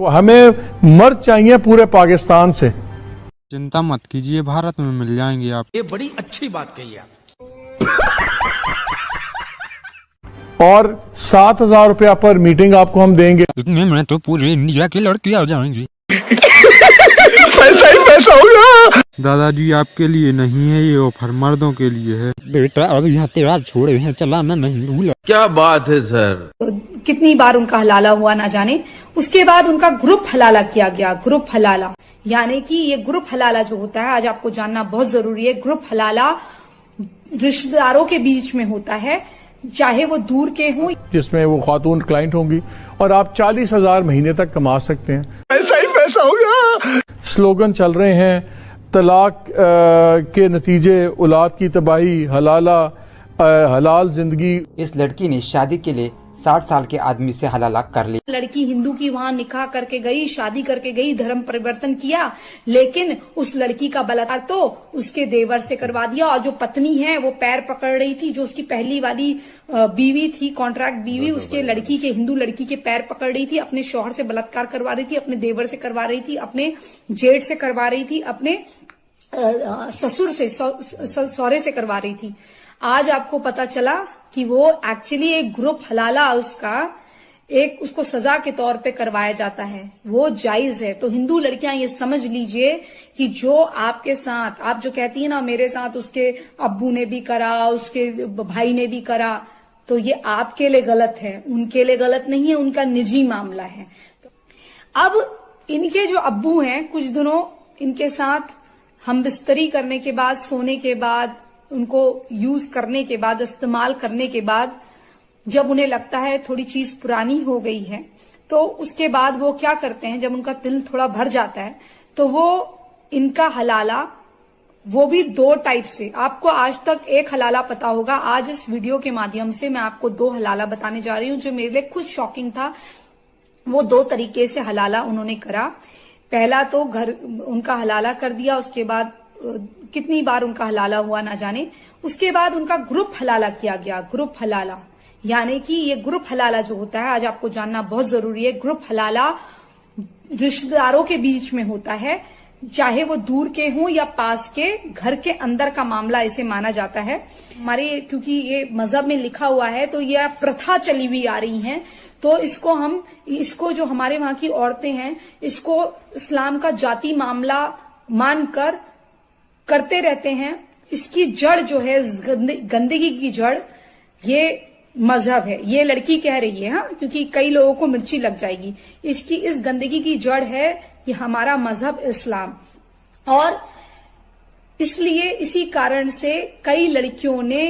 को हमें मर्द चाहिए पूरे पाकिस्तान से। चिंता मत कीजिए भारत में मिल जाएँगे आप। ये बड़ी अच्छी बात कही आप। और सात हज़ार रुपया पर मीटिंग आपको हम देंगे। इतने में तो पूरे इंडिया की लड़कियाँ आ जाएँगी। पैसा ही पैसा होगा। दादाजी आपके लिए नहीं है ये ऑफ़र मर्दों के लिए है। बेटा अब यहाँ तेरा छोड़े हैं चला मैं नहीं भूला क्या बात है सर? कितनी बार उनका हलाला हुआ ना जाने उसके बाद उनका ग्रुप हलाला किया गया ग्रुप हलाला। यानी कि ये ग्रुप हलाला जो होता है आज आपको जानना बहुत ज़रूरी है ग्रुप हलाला रिश्तेदारों के बीच में होता है चाहे वो दूर के हों। जिसमें वो खातून क्लाइंट होंगी और आप चालीस हज़ार महीने तक कमा सकते हैं। स्लोगन चल रहे हैं, तलाक के नतीजे, औलाद की तबाही, हलाला हलाल ज़िंदगी। इस लड़की ने शादी के लिए साठ साल के आदमी से हलाला कर लिया लड़की हिंदू की वहाँ निकाह करके गई शादी करके गई धर्म परिवर्तन किया लेकिन उस लड़की का बलात्कार तो उसके देवर से करवा दिया और जो पत्नी है वो पैर पकड़ रही थी जो उसकी पहली वाली बीवी थी कॉन्ट्रैक्ट बीवी उसके लड़की के हिंदू लड़की के पैर पकड़ रही थी अपने शोहर से बलात्कार करवा रही थी अपने देवर से करवा रही थी अपने जेठ से करवा रही थी अपने ससुर से सौरे से करवा रही थी। आज आपको पता चला कि वो एक्चुअली एक ग्रुप हलाला उसका, एक उसको सजा के तौर पे करवाया जाता है। वो जायज़ है। तो हिंदू लड़कियाँ ये समझ लीजिए कि जो आपके साथ, आप जो कहती है ना, मेरे साथ उसके अब्बू ने भी करा, उसके भाई ने भी करा तो ये आपके लिए गलत है। उनके लिए गलत नहीं है, उनका निजी मामला है। अब इनके जो अब्बू हैं, कुछ दिनों इनके साथ हम बिस्तरी करने के बाद, सोने के बाद उनको यूज़ करने के बाद, इस्तेमाल करने के बाद जब उन्हें लगता है थोड़ी चीज़ पुरानी हो गई है तो उसके बाद वो क्या करते हैं, जब उनका दिल थोड़ा भर जाता है तो वो इनका हलाला, वो भी दो टाइप से। आपको आज तक एक हलाला पता होगा। आज इस वीडियो के माध्यम से मैं आपको दो हलाला बताने जा रही हूँ, जो मेरे लिए खुद शॉकिंग था। वो दो तरीके से हलाला उन्होंने करा। पहला तो घर, उनका हलाला कर दिया, उसके बाद कितनी बार उनका हलाला हुआ ना जाने। उसके बाद उनका ग्रुप हलाला किया गया, ग्रुप हलाला। यानी कि ये ग्रुप हलाला जो होता है, आज आपको जानना बहुत ज़रूरी है, ग्रुप हलाला रिश्तेदारों के बीच में होता है। चाहे वो दूर के हों या पास के, घर के अंदर का मामला इसे माना जाता है। हमारे, क्योंकि ये मज़हब में लिखा हुआ है तो ये प्रथा चली हुई आ रही है। तो इसको हम, इसको जो हमारे वहाँ की औरतें हैं, इसको इस्लाम का जाति मामला मानकर करते रहते हैं, इसकी जड़ जो है गंदगी की जड़, ये मज़हब है। ये लड़की कह रही है हाँ क्योंकि कई लोगों को मिर्ची लग जाएगी। इसकी, इस गंदगी की जड़ है, ये हमारा मज़हब इस्लाम। और इसलिए, इसी कारण से कई लड़कियों ने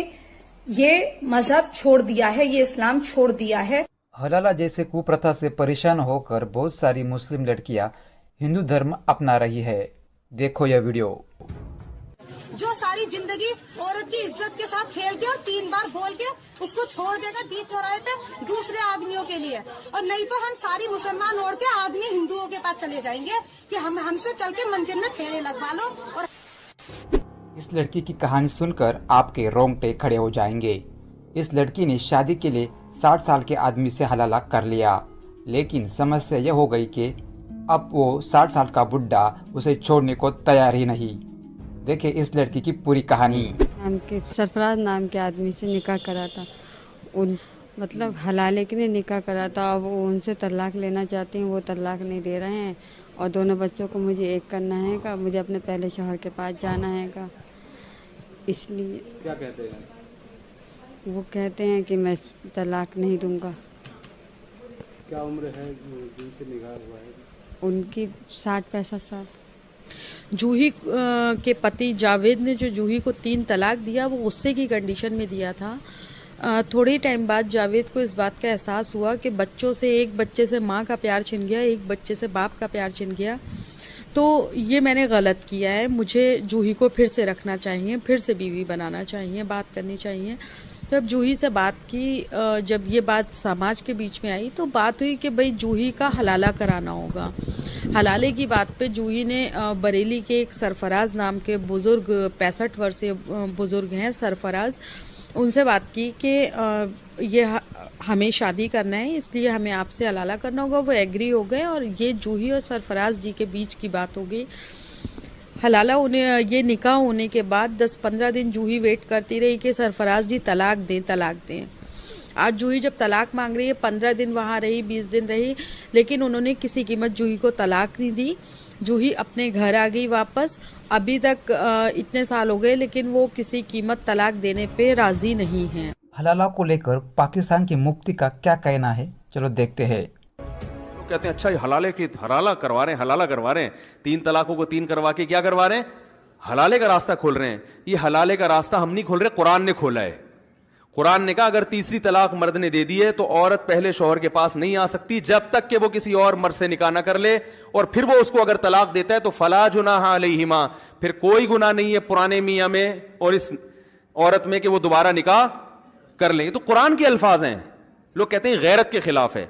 ये मज़हब छोड़ दिया है, ये इस्लाम छोड़ दिया है। हलाला जैसे कुप्रथा से परेशान होकर बहुत सारी मुस्लिम लड़कियाँ हिंदू धर्म अपना रही है। देखो यह वीडियो। ज़िंदगी औरत की इज़्ज़त के साथ खेल के और तीन बार बोल के उसको छोड़ देगा बीच चौराहे पे दूसरे आदमियों के लिए। और नहीं तो हम सारी मुसलमान औरतें आदमी हिंदुओं के पास चले जाएँगे कि हम, हमसे चल के मंदिर में फेरे लगवा लो और इस लड़की की कहानी सुनकर आपके रोंगटे खड़े हो जाएँगे। इस लड़की ने शादी के लिए साठ साल के आदमी से हलाला कर लिया। लेकिन समस्या यह हो गई कि अब वो साठ साल का बुढ़ा उसे छोड़ने को तैयार ही नहीं। देखिए इस लड़की की पूरी कहानी। नाम के सरफराज नाम के आदमी से निकाह करा था। उन मतलब हलाले के लिए निकाह करा था। अब वो उनसे तलाक लेना चाहते हैं वो तलाक नहीं दे रहे हैं। और दोनों बच्चों को मुझे एक करना है का मुझे अपने पहले शोहर के पास जाना है का। इसलिए क्या कहते हैं? वो कहते हैं कि मैं तलाक नहीं दूँगा। क्या उम्र है जिनसे निकाह हुआ है? उनकी साठ पैंसठ साल। जूही के पति जावेद ने जो जूही को तीन तलाक दिया, वो गुस्से की कंडीशन में दिया था। थोड़े टाइम बाद जावेद को इस बात का एहसास हुआ कि बच्चों से एक बच्चे से माँ का प्यार छिन गया, एक बच्चे से बाप का प्यार छिन गया। तो ये मैंने गलत किया है। मुझे जूही को फिर से रखना चाहिए, फिर से बीवी बनाना चाहिए, बात करनी चाहिए। तो अब जूही से बात की जब ये बात समाज के बीच में आई तो बात हुई कि भाई जूही का हलाला कराना होगा। हलाले की बात पे जूही ने बरेली के एक सरफराज नाम के बुज़ुर्ग, पैंसठ वर्षीय बुज़ुर्ग हैं सरफराज। उनसे बात की कि ये हमें शादी करना है, इसलिए हमें आपसे हलाला करना होगा, वो एग्री हो गए और ये जूही और सरफराज जी के बीच की बात हो गई। हलाला होने, ये निकाह होने के बाद 10-15 दिन जूही वेट करती रही कि सरफराज जी तलाक दें तलाक दें। आज जूही जब तलाक मांग रही है, पंद्रह दिन वहाँ रही, बीस दिन रही, लेकिन उन्होंने किसी कीमत जूही को तलाक नहीं दी। जूही अपने घर आ गई वापस। अभी तक इतने साल हो गए, लेकिन वो किसी कीमत तलाक देने पे राज़ी नहीं है। हलाला को लेकर पाकिस्तान की मुक्ति का क्या कहना है? चलो देखते हैं। कहते हैं अच्छा ये हलाले की हलाला करवा रहे हैं, हलाला करवा रहे हैं। तीन तलाकों को तीन करवा के क्या करवा रहे हैं? हलाले का रास्ता खोल रहे हैं। ये हलाले का रास्ता हम नहीं खोल रहे, कुरान ने खोला है। कुरान ने कहा, अगर तीसरी तलाक मर्द ने दे दी है तो औरत पहले शोहर के पास नहीं आ सकती, जब तक कि वो किसी और मर्द से निकाह ना कर ले। और फिर वो उसको अगर तलाक देता है तो फला जुनाहा अलैहिमा। फिर कोई गुना नहीं है पुराने मियाँ में और इस औरत में कि वो दोबारा निकाह कर लें। तो कुरान के अल्फाज हैं। लोग कहते हैं, गैरत के खिलाफ है।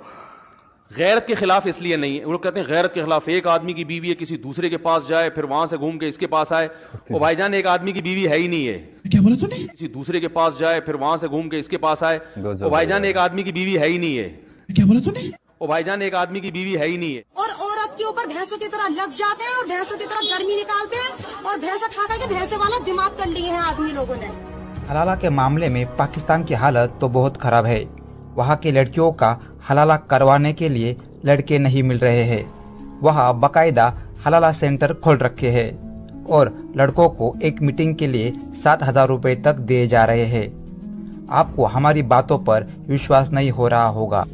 गैरत के खिलाफ इसलिए नहीं है। वो लोग कहते हैं गैरत के खिलाफ एक आदमी की बीवी है किसी दूसरे के पास जाए फिर वहाँ से घूम के इसके पास आए। वो भाईजान एक आदमी की बीवी है ही नहीं है। क्या बोला तूने? किसी दूसरे के पास जाए फिर वहाँ से घूम के इसके पास आए। वो भाईजान एक आदमी की बीवी है ही नहीं है। क्या बोला तूने? वो भाईजान एक आदमी की बीवी है ही नहीं है। और औरत के ऊपर भैंसों की तरह लग जाते हैं और भैंसों की तरह गर्मी निकालते हैं और भैंसा खा खा के भैंसे वाला दिमाग कर लिए हैं आदमी लोगों ने। हलाला के मामले में पाकिस्तान की हालत तो बहुत खराब है। वहाँ की लड़कियों का हलाला करवाने के लिए लड़के नहीं मिल रहे हैं। वहाँ बाकायदा हलाला सेंटर खोल रखे हैं और लड़कों को एक मीटिंग के लिए सात हज़ार रुपये तक दिए जा रहे हैं। आपको हमारी बातों पर विश्वास नहीं हो रहा होगा।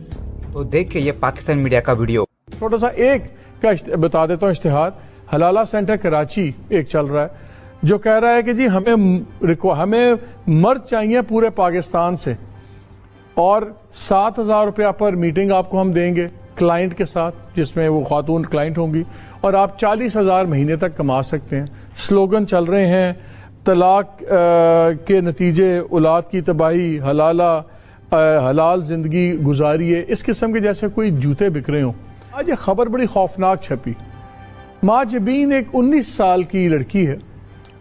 तो देखिए ये पाकिस्तान मीडिया का वीडियो। छोटा सा एक का बता देता हूँ इश्तेहार। हलाला सेंटर कराची एक चल रहा है, जो कह रहा है कि जी हमें हमें मर्द चाहिए पूरे पाकिस्तान से। और सात हज़ार रुपया पर मीटिंग आपको हम देंगे क्लाइंट के साथ जिसमें वो खातून क्लाइंट होंगी और आप चालीस हज़ार महीने तक कमा सकते हैं। स्लोगन चल रहे हैं तलाक के नतीजे औलाद की तबाही हलाला अ, हलाल ज़िंदगी गुजारी है। इस किस्म के जैसे कोई जूते बिक रहे हों। आज ये खबर बड़ी खौफनाक छपी। माँ जबीन एक 19 साल की लड़की है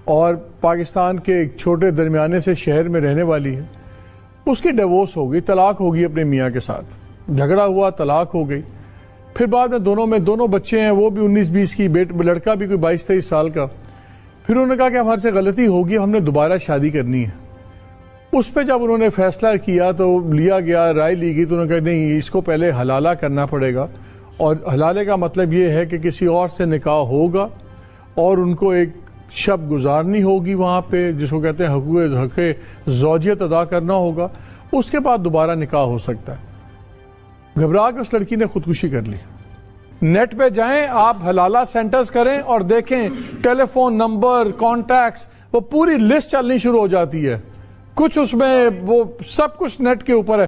और पाकिस्तान के एक छोटे दरमियाने से शहर में रहने वाली है। उसकी डिवोर्स हो गई, तलाक होगी अपने मियाँ के साथ। झगड़ा हुआ, तलाक हो गई। फिर बाद में दोनों में दोनों बच्चे हैं, वो भी 19-20 की, बेट, लड़का भी कोई बाईस तेईस साल का। फिर उन्होंने कहा कि हमारे से गलती होगी, हमने दोबारा शादी करनी है। उस पर जब उन्होंने फैसला किया तो लिया गया, राय ली गई तो उन्होंने कहा, नहीं, इसको पहले हलाला करना पड़ेगा। और हलाले का मतलब ये है कि किसी और से निकाह होगा और उनको एक शब गुजारनी होगी वहाँ पे, जिसको कहते हैं हकूक हके जौजियत अदा करना होगा, उसके बाद दोबारा निकाह हो सकता है। घबरा के उस लड़की ने खुदकुशी कर ली। नेट पे जाएँ, आप हलाला सेंटर्स करें और देखें टेलीफोन नंबर कॉन्टैक्ट्स वो पूरी लिस्ट चलनी शुरू हो जाती है। कुछ उसमें वो सब कुछ नेट के ऊपर है।